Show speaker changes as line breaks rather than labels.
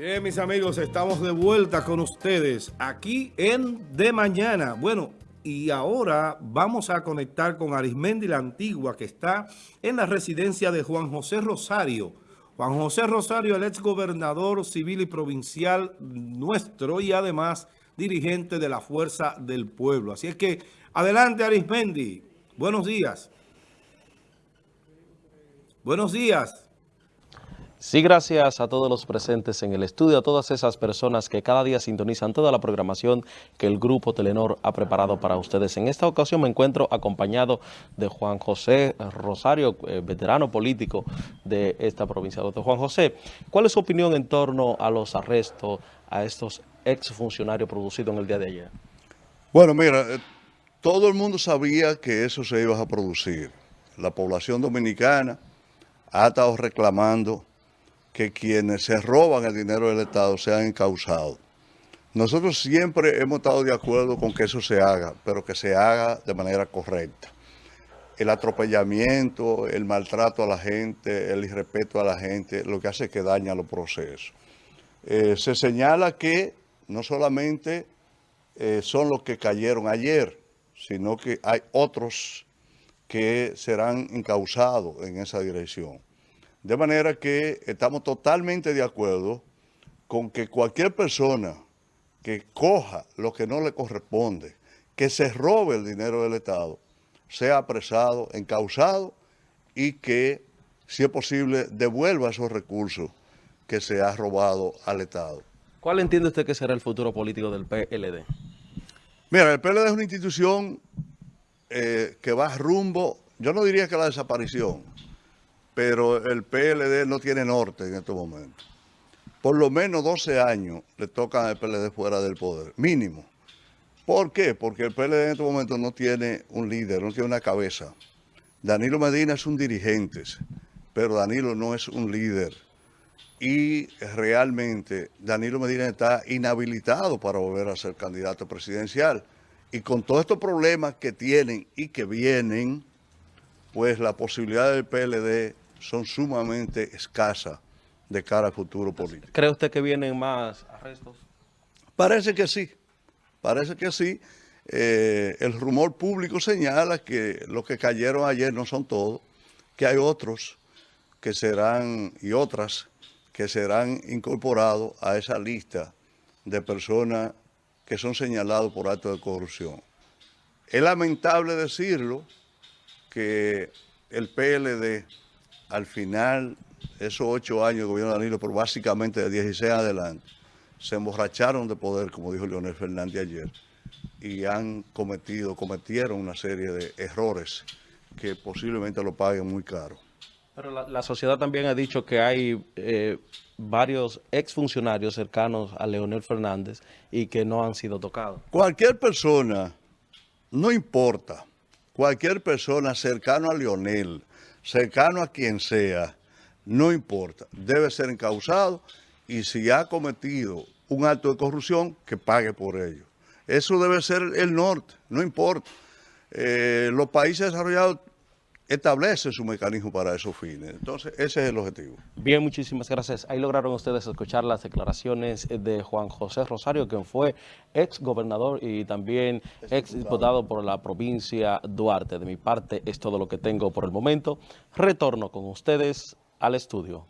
Bien, mis amigos, estamos de vuelta con ustedes aquí en De Mañana. Bueno, y ahora vamos a conectar con Arismendi la Antigua, que está en la residencia de Juan José Rosario. Juan José Rosario, el ex gobernador civil y provincial nuestro y además dirigente de la Fuerza del Pueblo. Así es que, adelante Arismendi. Buenos días. Buenos días.
Sí, gracias a todos los presentes en el estudio, a todas esas personas que cada día sintonizan toda la programación que el Grupo Telenor ha preparado para ustedes. En esta ocasión me encuentro acompañado de Juan José Rosario, eh, veterano político de esta provincia. Doctor Juan José, ¿cuál es su opinión en torno a los arrestos a estos exfuncionarios producidos en el día de ayer?
Bueno, mira, eh, todo el mundo sabía que eso se iba a producir. La población dominicana ha estado reclamando que quienes se roban el dinero del Estado sean encausados. Nosotros siempre hemos estado de acuerdo con que eso se haga, pero que se haga de manera correcta. El atropellamiento, el maltrato a la gente, el irrespeto a la gente, lo que hace es que daña los procesos. Eh, se señala que no solamente eh, son los que cayeron ayer, sino que hay otros que serán encausados en esa dirección. De manera que estamos totalmente de acuerdo con que cualquier persona que coja lo que no le corresponde, que se robe el dinero del Estado, sea apresado, encausado y que, si es posible, devuelva esos recursos que se ha robado al Estado.
¿Cuál entiende usted que será el futuro político del PLD?
Mira, el PLD es una institución eh, que va rumbo, yo no diría que la desaparición, pero el PLD no tiene norte en estos momentos. Por lo menos 12 años le tocan al PLD fuera del poder, mínimo. ¿Por qué? Porque el PLD en estos momentos no tiene un líder, no tiene una cabeza. Danilo Medina es un dirigente, pero Danilo no es un líder. Y realmente Danilo Medina está inhabilitado para volver a ser candidato presidencial. Y con todos estos problemas que tienen y que vienen, pues la posibilidad del PLD son sumamente escasas de cara al futuro político.
¿Cree usted que vienen más arrestos?
Parece que sí, parece que sí. Eh, el rumor público señala que los que cayeron ayer no son todos, que hay otros que serán, y otras, que serán incorporados a esa lista de personas que son señalados por actos de corrupción. Es lamentable decirlo que el PLD al final, esos ocho años de gobierno de Danilo, pero básicamente de 16 adelante, se emborracharon de poder, como dijo Leonel Fernández ayer, y han cometido, cometieron una serie de errores que posiblemente lo paguen muy caro.
Pero la, sociedad también ha dicho que hay eh, varios exfuncionarios cercanos a Leonel Fernández y que no han sido tocados.
Cualquier persona, no importa, cualquier persona cercano a Leonel, cercano a quien sea, no importa, debe ser encausado y si ha cometido un acto de corrupción, que pague por ello. Eso debe ser el norte, no importa. Eh, los países desarrollados establece su mecanismo para esos fines. Entonces, ese es el objetivo.
Bien, muchísimas gracias. Ahí lograron ustedes escuchar las declaraciones de Juan José Rosario, quien fue ex gobernador y también ex diputado por la provincia Duarte. De mi parte, es todo lo que tengo por el momento. Retorno con ustedes al estudio.